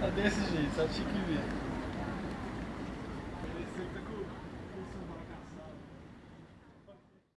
tá desse jeito, só tinha que ver.